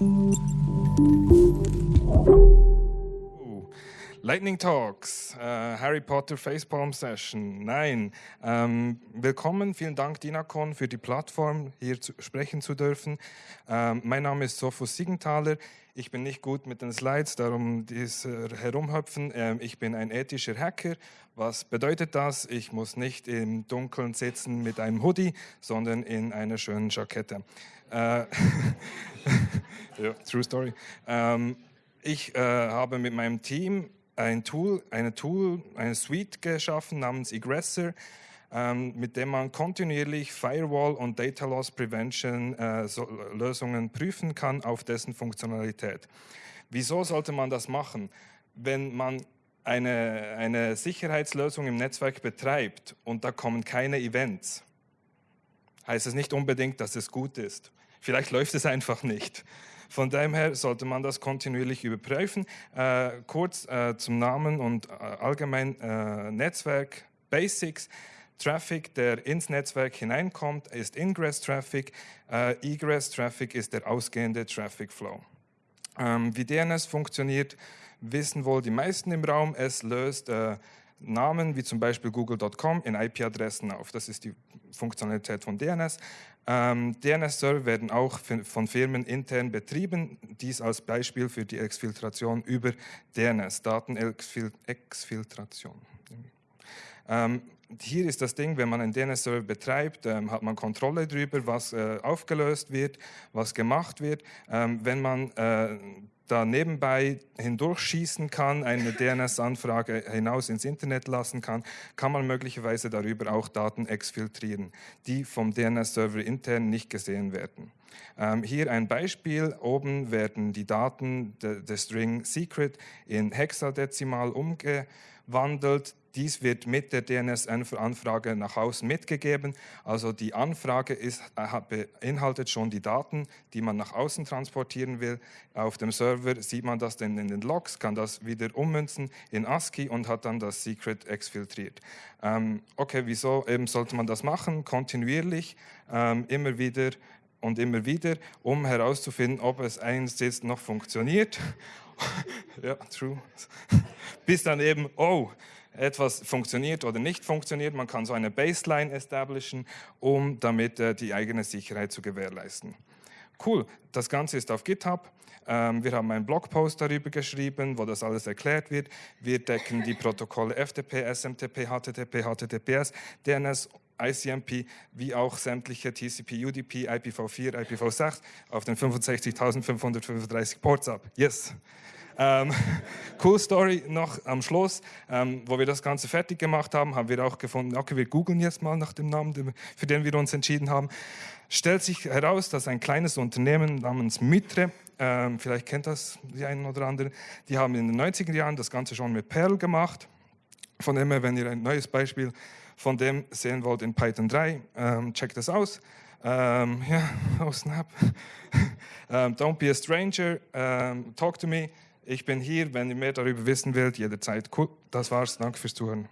Música Lightning Talks, äh, Harry Potter Facepalm Session. Nein, ähm, willkommen, vielen Dank Dinacon für die Plattform, hier zu, sprechen zu dürfen. Ähm, mein Name ist Sophus Siegenthaler. Ich bin nicht gut mit den Slides, darum dies äh, herumhüpfen. Ähm, ich bin ein ethischer Hacker. Was bedeutet das? Ich muss nicht im Dunkeln sitzen mit einem Hoodie, sondern in einer schönen Jackette. Äh, ja, true story. Ähm, ich äh, habe mit meinem Team ein Tool, eine Tool, eine Suite geschaffen namens Egressor, ähm, mit dem man kontinuierlich Firewall und Data Loss Prevention äh, so Lösungen prüfen kann auf dessen Funktionalität. Wieso sollte man das machen? Wenn man eine, eine Sicherheitslösung im Netzwerk betreibt und da kommen keine Events, heißt es nicht unbedingt, dass es gut ist. Vielleicht läuft es einfach nicht. Von dem her sollte man das kontinuierlich überprüfen. Äh, kurz äh, zum Namen und äh, allgemein äh, Netzwerk Basics. Traffic, der ins Netzwerk hineinkommt, ist Ingress-Traffic. Äh, Egress-Traffic ist der ausgehende Traffic Flow. Ähm, wie DNS funktioniert, wissen wohl die meisten im Raum. Es löst Namen wie zum Beispiel google.com in IP-Adressen auf. Das ist die Funktionalität von DNS. Ähm, DNS-Server werden auch von Firmen intern betrieben, dies als Beispiel für die Exfiltration über DNS, Datenexfiltration. Ähm, hier ist das Ding, wenn man einen DNS-Server betreibt, ähm, hat man Kontrolle darüber, was äh, aufgelöst wird, was gemacht wird. Ähm, wenn man äh, da nebenbei hindurchschießen kann, eine DNS-Anfrage hinaus ins Internet lassen kann, kann man möglicherweise darüber auch Daten exfiltrieren, die vom DNS-Server intern nicht gesehen werden. Ähm, hier ein Beispiel. Oben werden die Daten des String Secret in Hexadezimal umgewandelt. Dies wird mit der DNS-Anfrage nach außen mitgegeben. Also die Anfrage ist, äh, beinhaltet schon die Daten, die man nach außen transportieren will. Auf dem Server sieht man das dann in den Logs, kann das wieder ummünzen in ASCII und hat dann das Secret exfiltriert. Ähm, okay, wieso eben sollte man das machen? Kontinuierlich, ähm, immer wieder und immer wieder, um herauszufinden, ob es eins jetzt noch funktioniert. ja, true. Bis dann eben, oh, etwas funktioniert oder nicht funktioniert. Man kann so eine Baseline establishen, um damit äh, die eigene Sicherheit zu gewährleisten. Cool, das Ganze ist auf GitHub. Ähm, wir haben einen Blogpost darüber geschrieben, wo das alles erklärt wird. Wir decken die Protokolle FTP, SMTP, HTTP, HTTPS, DNS, ICMP, wie auch sämtliche TCP, UDP, IPv4, IPv6 auf den 65.535 Ports ab. Yes! Ähm, cool Story noch am Schluss, ähm, wo wir das Ganze fertig gemacht haben, haben wir auch gefunden, okay, wir googeln jetzt mal nach dem Namen, für den wir uns entschieden haben. Stellt sich heraus, dass ein kleines Unternehmen namens Mitre, ähm, vielleicht kennt das die einen oder anderen, die haben in den 90er Jahren das Ganze schon mit Perl gemacht. Von dem her, wenn ihr ein neues Beispiel von dem sehen wollt in Python 3, ähm, checkt das aus. Ähm, ja, oh snap. um, don't be a stranger, um, talk to me. Ich bin hier, wenn ihr mehr darüber wissen wollt, jederzeit. Cool, das war's. Danke fürs Zuhören.